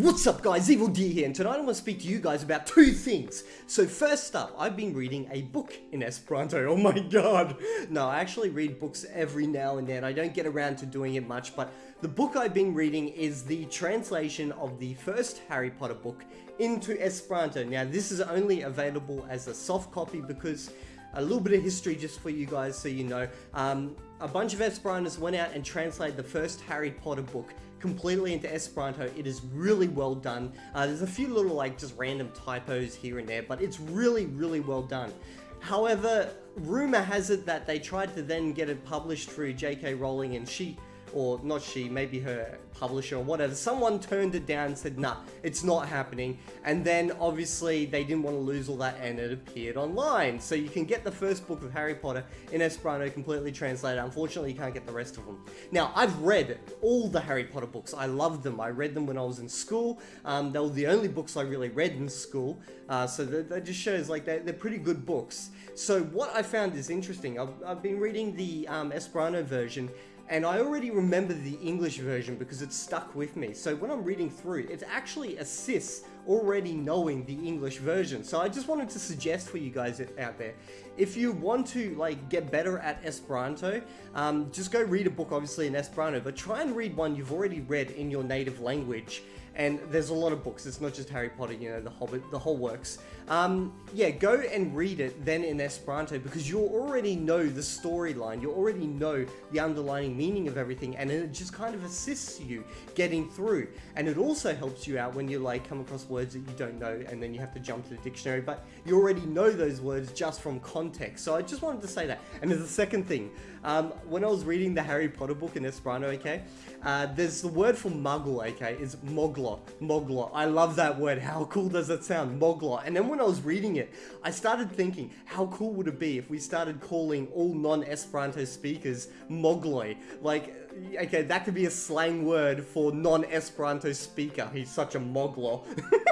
What's up guys, Evil D here, and tonight I want to speak to you guys about two things. So first up, I've been reading a book in Esperanto, oh my god. No, I actually read books every now and then, I don't get around to doing it much, but the book I've been reading is the translation of the first Harry Potter book into Esperanto. Now this is only available as a soft copy because a little bit of history just for you guys so you know. Um, a bunch of Esperantists went out and translated the first Harry Potter book completely into Esperanto. It is really well done. Uh, there's a few little like just random typos here and there, but it's really, really well done. However, rumor has it that they tried to then get it published through J.K. Rowling and she or not she, maybe her publisher or whatever, someone turned it down and said, nah, it's not happening. And then obviously they didn't want to lose all that and it appeared online. So you can get the first book of Harry Potter in Esperanto completely translated. Unfortunately, you can't get the rest of them. Now, I've read all the Harry Potter books. I loved them. I read them when I was in school. Um, they were the only books I really read in school. Uh, so that, that, just shows like they're, they're, pretty good books. So what I found is interesting. I've, I've been reading the um, Esperanto version and I already remember the English version because it's stuck with me. So when I'm reading through, it actually assists already knowing the English version. So I just wanted to suggest for you guys out there, if you want to like get better at Esperanto, um, just go read a book obviously in Esperanto, but try and read one you've already read in your native language and there's a lot of books. It's not just Harry Potter, you know, the Hobbit, the whole works. Um, yeah, go and read it then in Esperanto because you already know the storyline. You already know the underlying meaning of everything, and it just kind of assists you getting through. And it also helps you out when you like come across words that you don't know, and then you have to jump to the dictionary. But you already know those words just from context. So I just wanted to say that. And there's a second thing. Um, when I was reading the Harry Potter book in Esperanto, okay, uh, there's the word for muggle, okay, is mogla. Mogla. I love that word. How cool does that sound? Mogla. And then when I was reading it, I started thinking, how cool would it be if we started calling all non-Esperanto speakers Mogloi? Like, okay, that could be a slang word for non-Esperanto speaker. He's such a Mogla.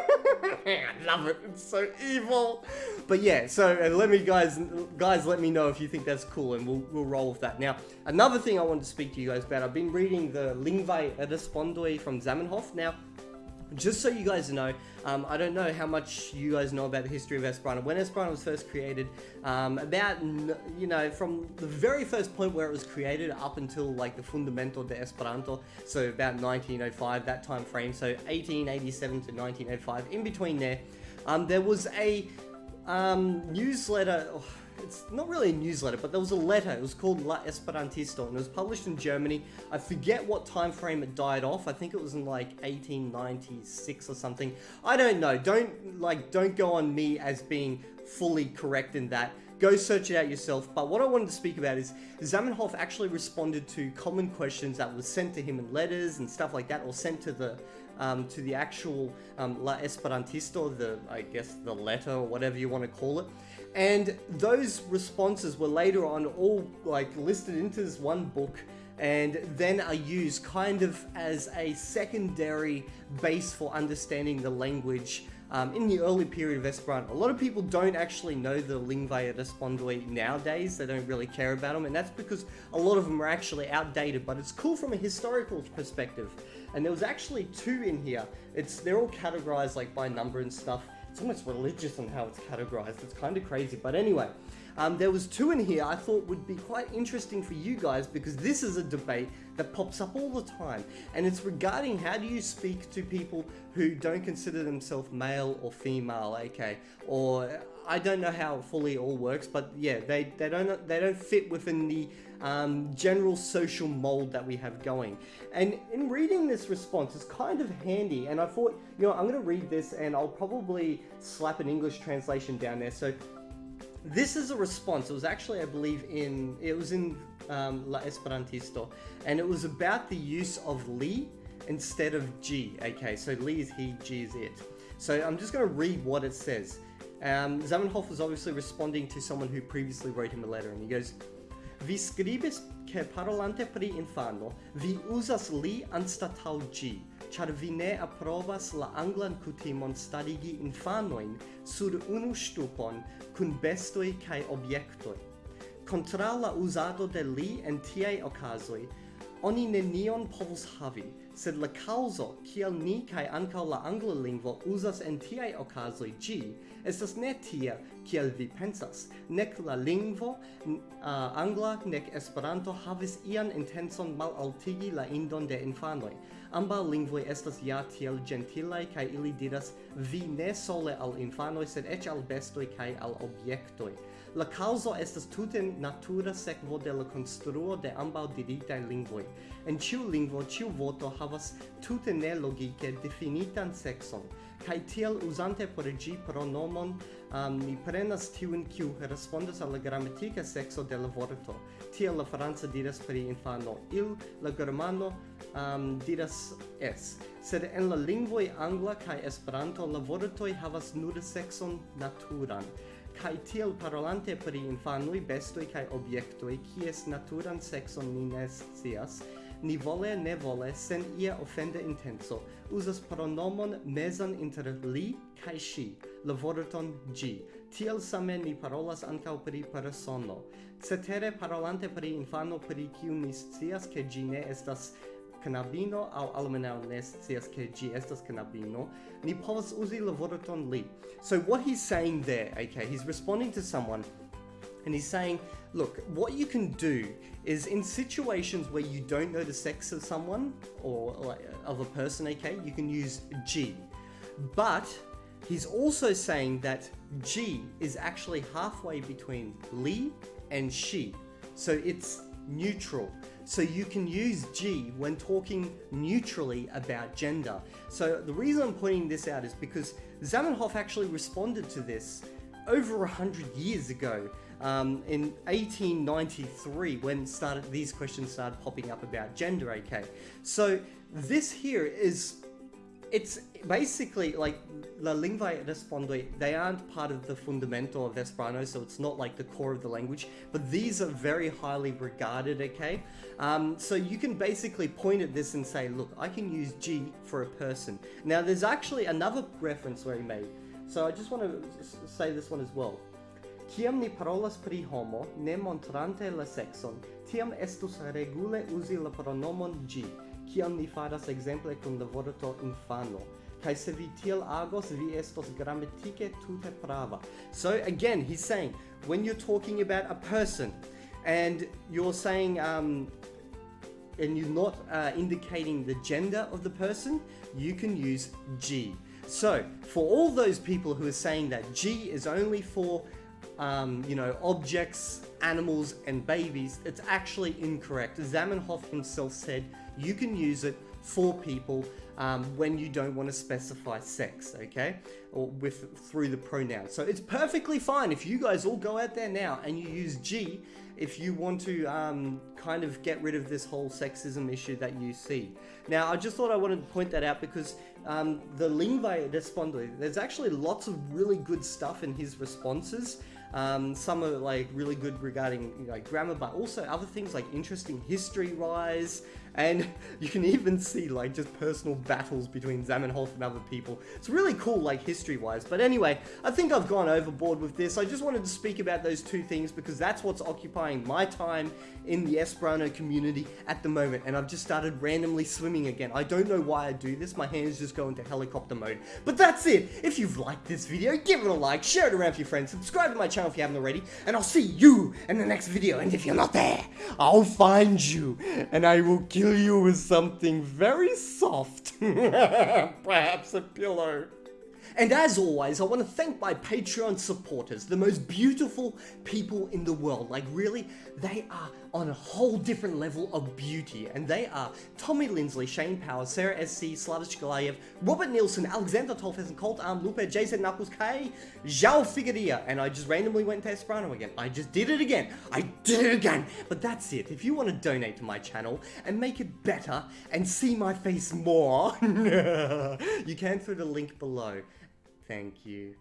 I love it. It's so evil. But yeah, so uh, let me guys, guys, let me know if you think that's cool, and we'll we'll roll with that. Now, another thing I wanted to speak to you guys about. I've been reading the Lingvaj Respondoj from Zamenhof. Now, just so you guys know, um, I don't know how much you guys know about the history of Esperanto. When Esperanto was first created, um, about, you know, from the very first point where it was created up until like the Fundamento de Esperanto, so about 1905, that time frame, so 1887 to 1905, in between there, um, there was a um, newsletter. Oh, it's not really a newsletter, but there was a letter. It was called La Esperantisto, and it was published in Germany. I forget what time frame it died off. I think it was in like 1896 or something. I don't know. Don't like don't go on me as being fully correct in that. Go search it out yourself. But what I wanted to speak about is Zamenhof actually responded to common questions that were sent to him in letters and stuff like that, or sent to the um, to the actual um, La Esperantisto, the I guess the letter or whatever you want to call it. And those responses were later on all like listed into this one book and then are used kind of as a secondary base for understanding the language um, in the early period of Esperanto. A lot of people don't actually know the Lingvaj Respondoj nowadays, they don't really care about them, and that's because a lot of them are actually outdated, but it's cool from a historical perspective. And there was actually two in here. It's They're all categorized like by number and stuff, it's almost religious on how it's categorized. It's kind of crazy. But anyway, um, there was two in here I thought would be quite interesting for you guys because this is a debate that pops up all the time. And it's regarding how do you speak to people who don't consider themselves male or female, okay? Or I don't know how fully all works, but yeah, they, they don't they don't fit within the um, general social mold that we have going. And in reading this response, it's kind of handy. And I thought, you know, I'm going to read this and I'll probably slap an English translation down there. So this is a response. It was actually, I believe, in it was in um, La Esperantisto, and it was about the use of li instead of g. Okay, so li is he, g is it. So I'm just going to read what it says. Um, Zamenhof was obviously responding to someone who previously wrote him a letter, and he goes, Vi skribis che parolante pri infano, vi usas li anstatau gi, char vi ne approvas la anglan kutimon starigi infanoin sur unu stupon kun bestoi cae obiectoi. Contra la usado de li en tiei ocasoi, oni nenion povus havi, sed la causo kiel ni kai ankaŭ la angla lingvo uzas en tiaj ocasoi gi, estas ne tia kiel vi pensas. Nek la lingvo uh, angla nek Esperanto havis ian mal malaltigi la indon de infanoi, Amba lingvoi estas ja tiel gentilai, kai ili diras vi ne sole al infanoi, sed ec al bestoi kai al objectoi. La causa estas tute natura sekvo de la construo de amba diritai lingvoi. En ciu lingvo, ciu voto havas tute ne logike definitan sexon, kai tiel usante por gi pronomon um, ni prenas tiun kiu respondas al la gramatika sexo de la vorto. Tiel la franca diras pri infano il, la germano um, diras es. Sed en la lingvoi angla kai esperanto la vortoi havas nur sexon naturan kai tiel parolante pri infanoi, bestoi kai objektoi, kies naturan sexon ni ne scias, ni vole ne vole sen ia ofende intenso, usas pronomon mezan inter li kai si, la vorton gi. Tiel same ni parolas ankaŭ pri persono. Cetere parolante pri infano pri kiu ni scias, ke gi ne estas canabino au almenau nes cias ke gi estas canabino ni povas uzi la vorton li. So what he's saying there okay he's responding to someone and he's saying look what you can do is in situations where you don't know the sex of someone or like of a person okay you can use g. But he's also saying that g is actually halfway between li and she. So it's neutral so you can use G when talking neutrally about gender. So the reason I'm pointing this out is because Zamenhof actually responded to this over a hundred years ago um, in 1893 when started these questions started popping up about gender okay so this here is it's basically like La Lingua Respondoi, they aren't part of the fundamental of Esperanto, so it's not like the core of the language, but these are very highly regarded, okay? Um, so you can basically point at this and say, look, I can use G for a person. Now there's actually another reference where he made, so I just want to say this one as well. Ciam ni parolas pri homo, ne montrante la sexon, tiam estus regule usi la pronomon G, kiam ni faras exemple kun la vorto infano. Kai se vi tiel agos vi estos grammatike tute prava. So again he's saying when you're talking about a person and you're saying um and you're not uh, indicating the gender of the person you can use g. So for all those people who are saying that g is only for um, you know, objects, animals, and babies, it's actually incorrect. Zamenhof himself said you can use it for people um, when you don't want to specify sex, okay? Or with through the pronoun. So it's perfectly fine if you guys all go out there now and you use G if you want to um, kind of get rid of this whole sexism issue that you see. Now, I just thought I wanted to point that out because um, the Lingua Respondo, there's actually lots of really good stuff in his responses. Um, some are like really good regarding you know, grammar, but also other things like interesting history-wise, and you can even see like just personal battles between Zamenhof and other people. It's really cool like history-wise. But anyway, I think I've gone overboard with this. I just wanted to speak about those two things because that's what's occupying my time in the Esperanto community at the moment, and I've just started randomly swimming again. I don't know why I do this. My hands just go into helicopter mode. But that's it. If you've liked this video, give it a like, share it around with your friends, subscribe to my channel if you haven't already, and I'll see you in the next video. And if you're not there, I'll find you, and I will kill kill you with something very soft. Perhaps a pillow. And as always, I want to thank my Patreon supporters, the most beautiful people in the world. Like really, they are on a whole different level of beauty. And they are Tommy Lindsley, Shane Power, Sarah SC, Slavish Galayev, Robert Nielsen, Alexander Tolfes, Colt Arm, Lupe, Jason Knuckles, K, Zhao Figueria. And I just randomly went to Esperanto again. I just did it again. I did it again. But that's it. If you want to donate to my channel and make it better and see my face more, you can through the link below. Thank you.